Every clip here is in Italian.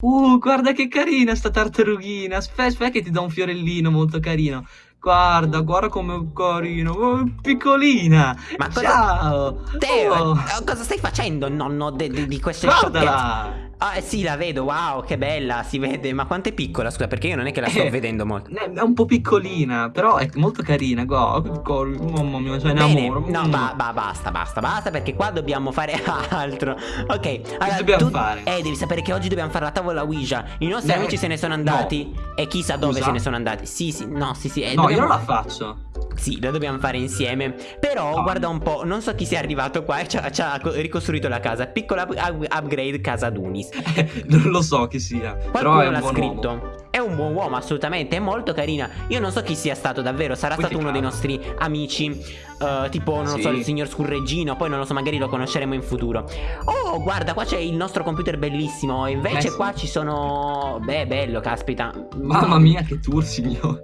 Uh, guarda che carina sta tartarughina. Aspetta, aspetta che ti do un fiorellino molto carino. Guarda, guarda com'è carino. Oh, piccolina. Ma cosa... Ciao. Teo, Oh, eh, cosa stai facendo, nonno, de- di queste guardala. Ah, eh, sì, la vedo, wow, che bella, si vede. Ma quanto è piccola, scusa, perché io non è che la sto Eh, vedendo molto. Eh, È un po' piccolina, però è molto carina. Che carina. Mamma mia, Bene, innamoro. no, Mm. ba- ba- basta, basta, basta, perché qua dobbiamo fare altro. Ok, allora dobbiamo tu- fare? Eh, devi sapere che oggi dobbiamo fare la tavola Ouija. I nostri Eh, amici se ne sono andati. E chissà dove Scusa? se ne sono andati. Sì, sì, no, sì, sì. eh, No, io dobbiamo- non la faccio. Sì, la dobbiamo fare insieme. Però, No. guarda un po', non so chi sia arrivato qua e ci ha, ci ha co- ricostruito la casa. Piccola up- up- upgrade casa Dunis. non lo so chi sia. però Qualcuno un l'ha scritto. uomo. È un buon uomo, assolutamente. È molto carina. Io non so chi sia stato davvero. Sarà Poi stato uno dei cago. nostri amici. Eh, tipo, non lo Sì. so, il signor Scurreggino. Poi non lo so, magari lo conosceremo in futuro. Oh, guarda, qua c'è il nostro computer bellissimo. E invece Eh, sì. qua ci sono. Beh, bello, caspita. Mamma mia, che tour, signore.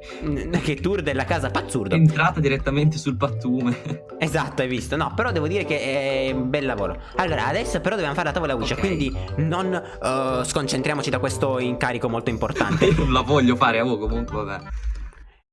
Che tour della casa, È pazzurdo. entrata direttamente sul pattume. Esatto, hai visto. No, però devo dire che è un bel lavoro. Allora, adesso però dobbiamo fare la tavola Ouija. Ok. Quindi non eh, sconcentriamoci da questo incarico molto importante. Io non la voglio fare, oh, comunque, vabbè.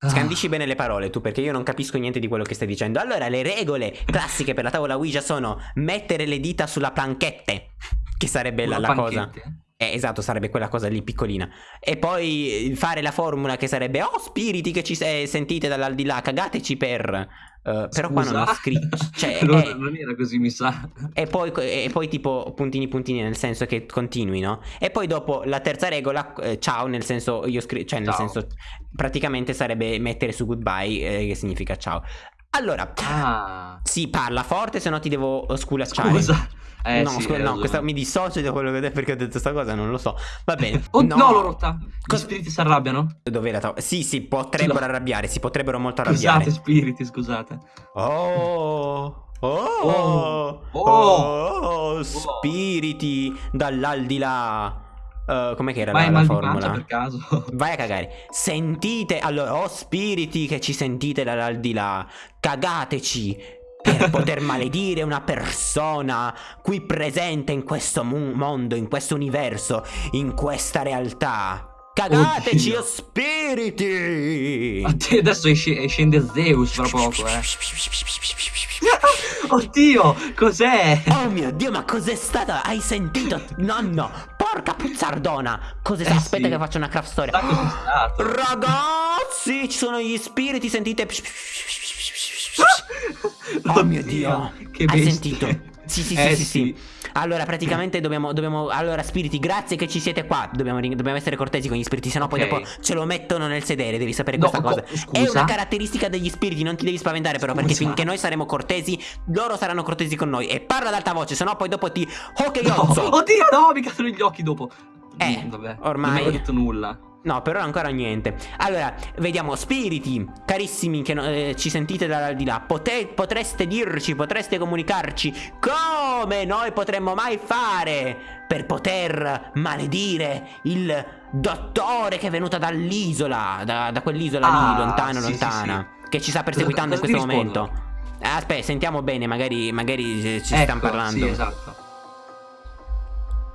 Ah. Scandisci bene le parole tu perché io non capisco niente di quello che stai dicendo. Allora, le regole classiche per la tavola Ouija sono mettere le dita sulla planchette, che sarebbe la, la cosa. Eh, esatto, sarebbe quella cosa lì piccolina. E poi fare la formula che sarebbe Oh spiriti che ci se- sentite dall'aldilà, cagateci per... eh, però qua non Scusa? scritto... Cioè, non, eh, non era così, mi sa. e poi, e poi tipo puntini puntini nel senso che continui, no? E poi dopo la terza regola, eh, ciao, nel senso io scrivo, cioè nel Ciao. senso praticamente sarebbe mettere su goodbye, eh, che significa ciao. Allora, Ah. si parla forte, se no ti devo sculacciare. Scusa. Eh, no, sì, scu- hai no, questa, mi dissocio da quello che ho detto perché ho detto sta cosa, non lo so. Va bene. Oh, no, l'ho rotta. Gli Cosa- spiriti si arrabbiano? Dov'è la? Sì, sì, potrebbero Scusa. arrabbiare, si potrebbero molto arrabbiare. Scusate, spiriti, scusate. Oh, oh, Oh, oh, oh. spiriti dall'aldilà. Eh, com'è che era Vai la, la di formula? per caso. Vai a cagare. Sentite, allora, oh spiriti che ci sentite dall'aldilà, cagateci per poter maledire una persona qui presente in questo mondo, in questo universo, in questa realtà. Cagateci, Oddio. oh spiriti! Te adesso esce- scende Zeus fra poco, eh. Oddio, cos'è? Oh mio dio, ma cos'è stata? Hai sentito? Nonno, porca puzzardona! Stato? Eh, Aspetta sì. che faccio una craft story. Ragazzi, ci sono gli spiriti, sentite? Oh mio dio, che hai bestie. sentito? Sì, sì, sì, Eh, sì, sì. Allora, praticamente dobbiamo, dobbiamo. Allora, spiriti, grazie che ci siete qua. Dobbiamo, dobbiamo essere cortesi con gli spiriti, sennò poi Ok. dopo ce lo mettono nel sedere. Devi sapere No, questa co- cosa. È scusa? una caratteristica degli spiriti, non ti devi spaventare, però, perché Scusa? finché noi saremo cortesi, loro saranno cortesi con noi. E parla ad alta voce, sennò poi dopo ti. Che No, oddio, no, mi cadono gli occhi dopo. Eh, Mm, vabbè, ormai- Non avevo detto nulla. No, però ancora niente. Allora, vediamo, spiriti, carissimi che no- eh, ci sentite dall'aldilà, pote- potreste dirci, potreste comunicarci come noi potremmo mai fare per poter maledire il dottore che è venuto dall'isola, da, da quell'isola Ah, lì, lontano, sì, lontana, che ci sta perseguitando in cosa questo momento. Eh, Aspetta, sentiamo bene, magari, magari ci Ecco, stanno parlando. Sì, esatto.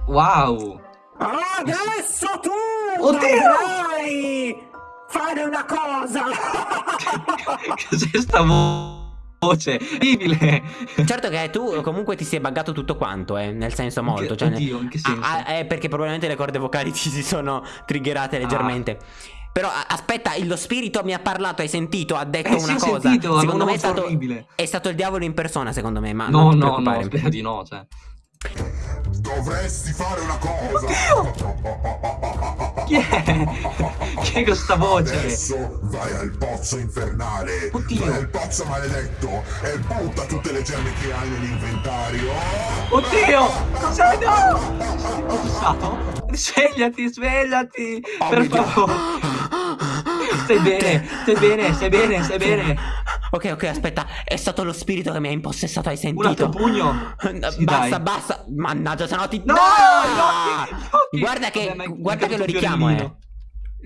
Wow. Adesso tu Oddio! dovrai fare una cosa. Cos'è sta vo- voce? Orribile. certo che tu comunque ti sei buggato tutto quanto, eh, nel senso molto. Che- Cioè, Oddio, in che senso? Ah, ah, eh, perché probabilmente le corde vocali ti si sono triggerate leggermente. Però a- aspetta, lo spirito mi ha parlato, hai sentito? Ha detto Eh, sì, una ho cosa. sentito, secondo me è stato, orribile. è stato il diavolo in persona, secondo me. Ma No, non ti no, no, spero di no, cioè. Dovresti fare una cosa. Chi è? Chi è questa voce? Adesso vai al pozzo infernale. Oddio. Vai al pozzo maledetto e butta tutte le gemme che hai nell'inventario. Oddio! Cos'è? No! Cosa è stato? Svegliati, svegliati! Oh per favore! Stai bene, stai bene, stai bene, stai bene! Ok, ok, aspetta, è stato lo spirito che mi ha impossessato, hai Un altro sentito? pugno! Sì, basta, dai. basta. Mannaggia, se no ti. No, No! occhi. Guarda che, Vabbè, guarda che lo richiamo, eh.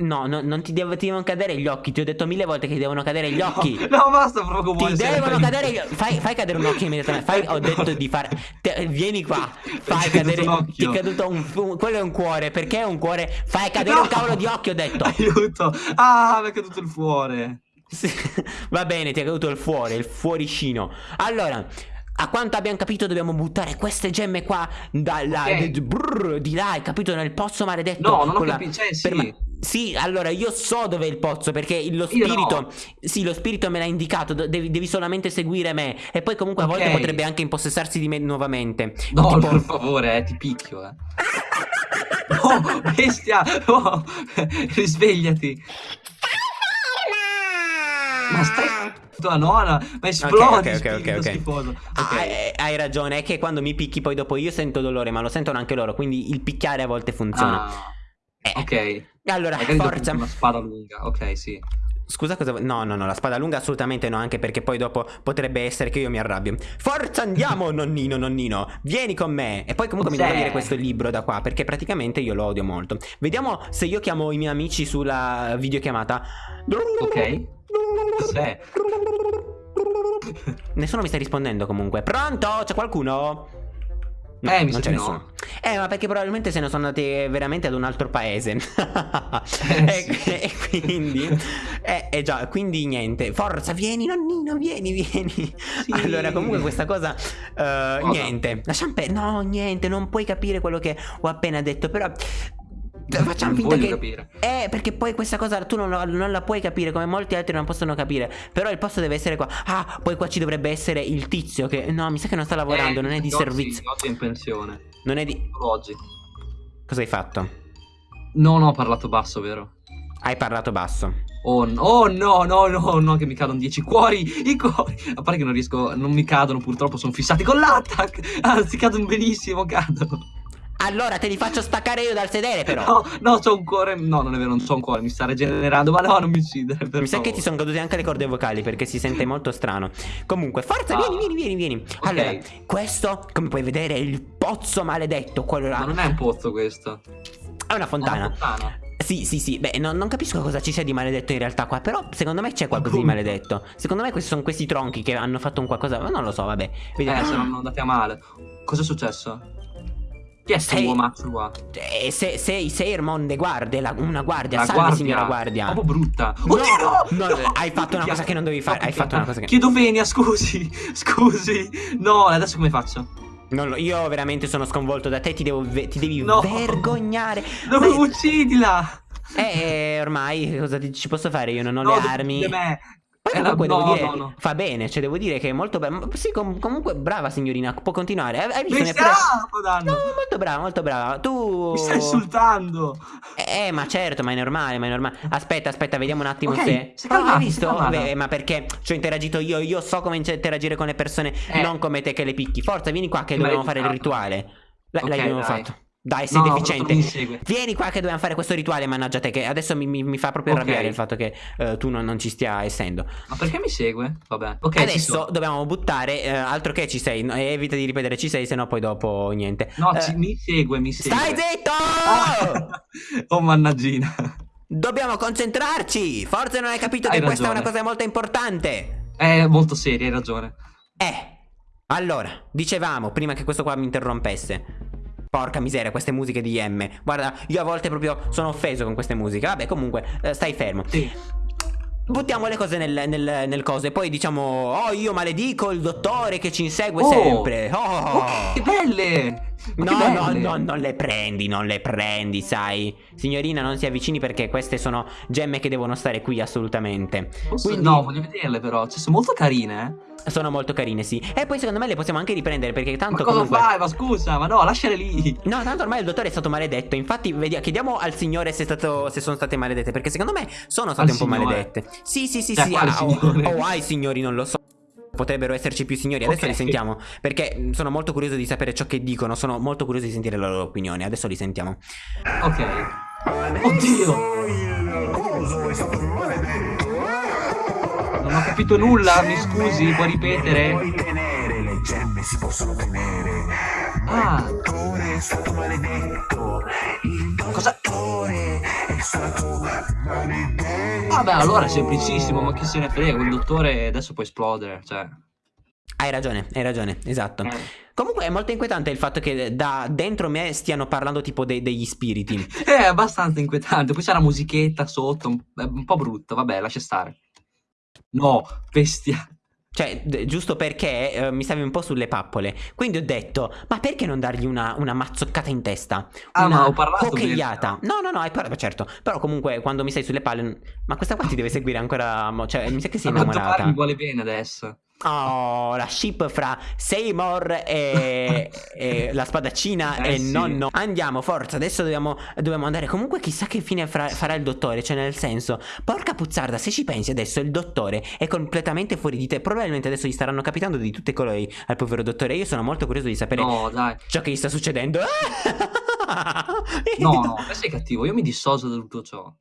No, no, non ti, devo, ti devono cadere gli occhi. Ti ho detto mille volte che ti devono cadere gli occhi. No, no basta proprio Ti devono cadere gli occhi. Fai, fai cadere un occhio immediatamente. Fai, ho detto di fare. te- vieni qua. Fai è cadere. un. Ti è caduto un, un- Quello è un cuore. Perché è un cuore? Fai cadere No! un cavolo di occhio, ho detto. Aiuto. Ah, mi è caduto il fuore. Sì, Va bene, ti è caduto il fuori, il fuoricino. Allora, a quanto abbiamo capito, dobbiamo buttare queste gemme qua dalla, Ok. d- brrr, di là, hai capito? Nel pozzo maledetto. No, non ho la- capito, cioè, sì. ma- Sì, allora io so dove è il pozzo perché lo Io no. spirito. Sì, lo spirito me l'ha indicato. Devi, devi solamente seguire me. E poi, comunque, a volte potrebbe anche impossessarsi di me nuovamente. No, Tipo- per favore, eh, ti picchio, eh. No, bestia! No, risvegliati. Ma stai tua nonna, ma esplodi, ok, ok, ok, ok. schifoso. Ah, Ok. eh, hai ragione, è che quando mi picchi poi dopo io sento dolore, ma lo sentono anche loro, quindi il picchiare a volte funziona. Ah, Eh, ok. Allora, Magari forza. una spada lunga. Ok, sì. Scusa cosa... No, no, no, la spada lunga assolutamente no, anche perché poi dopo potrebbe essere che io mi arrabbio. Forza andiamo, nonnino, nonnino, vieni con me. E poi comunque mi devo dire questo libro da qua, perché praticamente io lo odio molto. Vediamo se io chiamo i miei amici sulla videochiamata. Ok. Cos'è? Nessuno mi sta rispondendo comunque. Pronto? C'è qualcuno? No, Eh, mi non c'è no. nessuno. Eh, ma perché probabilmente se ne sono andati veramente ad un altro paese. Eh, e, e quindi. Eh, eh già, quindi niente. Forza, vieni, nonnino, vieni, vieni. Allora, comunque, questa cosa. eh, niente. Lasciamo per. No, niente, non puoi capire quello che ho appena detto. Però. Facciamo Non finta che. capire. Eh, perché poi questa cosa tu non, la- non la puoi capire, come molti altri non possono capire. Però il posto deve essere qua. Ah, poi qua ci dovrebbe essere il tizio che. No, mi sa che non sta lavorando, Eh, non è di servizio. È in pensione. Non è di. Oggi. Cosa hai fatto? Non ho parlato basso, vero? Hai parlato basso. Oh, no, oh, no, no, no, no, che mi cadono 10 cuori, i cuori. A parte che non riesco, non mi cadono purtroppo, sono fissati con l'attack. Anzi, cadono benissimo, cadono. Allora te li faccio staccare io dal sedere, però. No, no, c'ho un cuore, no, non è vero, non c'ho un cuore, mi sta regenerando, ma no, non mi uccidere, Mi sa che ti sono cadute anche le corde vocali perché si sente molto strano. Comunque, forza, Ah. vieni, vieni, vieni, vieni. Allora, questo, come puoi vedere, è il pozzo maledetto. Quello là. Ma non è un pozzo questo. È una È fontana. una fontana. Sì, sì, sì. Beh, no- non capisco cosa ci sia di maledetto in realtà qua. Però, secondo me c'è qualcosa di maledetto. Secondo me questi sono questi tronchi che hanno fatto un qualcosa. Ma non lo so, vabbè. Vediamo. Eh, se non andate a male. Cos'è successo? Chi è sto Sei- uomaccio qua? Eh, se, sei Sermon de guardia, la- una guardia. La Salve, guardia. signora guardia. Proprio brutta. No, Oddio, no! no, No! hai fatto una cosa che non dovevi fare, hai fatto una cosa che- Chiedo venia, scusi. Scusi. No, adesso come faccio? Non lo- io veramente sono sconvolto da te, ti, devo ti devi No. vergognare. No, Ma- uccidila! eh, ormai cosa ci posso fare? Io non ho No, le armi. me. Poi Eh, comunque no, devo dire, no, no. fa bene, cioè devo dire che è molto brava. Sì, com- comunque brava signorina, può continuare. Hai visto? Mi stai danno. No, molto brava, molto brava. Tu Mi stai insultando. Eh, ma certo, ma è normale, ma è normale. Aspetta, aspetta, vediamo un attimo Ok, se. Oh, calmata, hai è visto? calmata. Beh, ma perché ci ho interagito io? Io so come interagire con le persone, Eh. non come te che le picchi. Forza, vieni qua che dobbiamo fare il rituale. La- Ok, l'abbiamo dai. fatto. Dai, sei No, deficiente. Vieni qua che dobbiamo fare questo rituale, mannaggia te, che adesso mi, mi- mi fa proprio Ok. arrabbiare il fatto che eh, tu non, non ci stia essendo. Ma perché mi segue? Vabbè. Ok, ci adesso dobbiamo buttare, eh, altro che ci sei, no, evita di ripetere ci sei, sennò poi dopo niente. No, Eh, ci- mi segue, mi segue. Stai zitto! Ah! oh, mannaggina. Dobbiamo concentrarci! Forse non hai capito Hai che questa è ragione. una cosa molto importante. È molto seria, hai ragione. Eh, allora, dicevamo prima che questo qua mi interrompesse. Porca miseria, queste musiche di M. Guarda, io a volte proprio sono offeso con queste musiche. Vabbè, comunque, eh, stai fermo. Sì. Buttiamo le cose nel, nel, nel coso e poi diciamo, oh, io maledico il dottore che ci insegue Oh. sempre. Oh. Oh, che belle! Ma che No, no, no, non le prendi, non le prendi, sai. Signorina, non si avvicini perché queste sono gemme che devono stare qui assolutamente. Posso- Quindi No, voglio vederle però. Cioè, sono molto carine, eh. Sono molto carine, sì. E poi secondo me le possiamo anche riprendere perché Ma tanto cosa comunque fai? Ma scusa, ma no, lasciale lì. No, tanto ormai il dottore è stato maledetto. Infatti, vedi- chiediamo al signore se, è stato, se sono state maledette. Perché secondo me sono state Al un po' signore? maledette. Sì, sì, sì, Cioè, sì. quale ah, o, o ai signori, non lo so. Potrebbero esserci più signori. Adesso Ok. li sentiamo. Perché mh, sono molto curioso di sapere ciò che dicono. Sono molto curioso di sentire la loro opinione. Adesso li sentiamo. Ok. Oddio! Il coso è stato maledetto. Non ho capito nulla, mi scusi, puoi ripetere? Puoi tenere, le gemme si possono tenere. Ma Ah. il dottore è stato maledetto. Il Cosa- dottore è stato Vabbè, allora è semplicissimo, ma chi se ne frega, un dottore adesso può esplodere, cioè... Hai ragione, hai ragione, esatto. Eh. Comunque è molto inquietante il fatto che da dentro me stiano parlando tipo dei- degli spiriti. È abbastanza inquietante, poi c'è la musichetta sotto, un, è un po' brutto, vabbè, lascia stare. No, bestia. Cioè, d- giusto perché eh, mi stavi un po' sulle pappole. Quindi ho detto, ma perché non dargli una, una mazzoccata in testa? Ah, una ma ho parlato cockeiata. bene. No, no, no, hai parlato, certo. Però comunque quando mi stai sulle palle... Ma questa qua ti deve seguire ancora... mo- Cioè, mi sa che sei innamorata. mi vuole bene adesso. Oh, la ship fra Seymour e, e la spadaccina Eh, e sì. nonno. Andiamo, forza, adesso dobbiamo, dobbiamo andare. Comunque chissà che fine fra- farà il dottore, cioè nel senso, porca puzzarda, se ci pensi adesso il dottore è completamente fuori di te. Probabilmente adesso gli staranno capitando di tutti i colori al povero dottore. Io sono molto curioso di sapere No, ciò che gli sta succedendo. No, no, te sei cattivo, io mi dissocio da tutto ciò.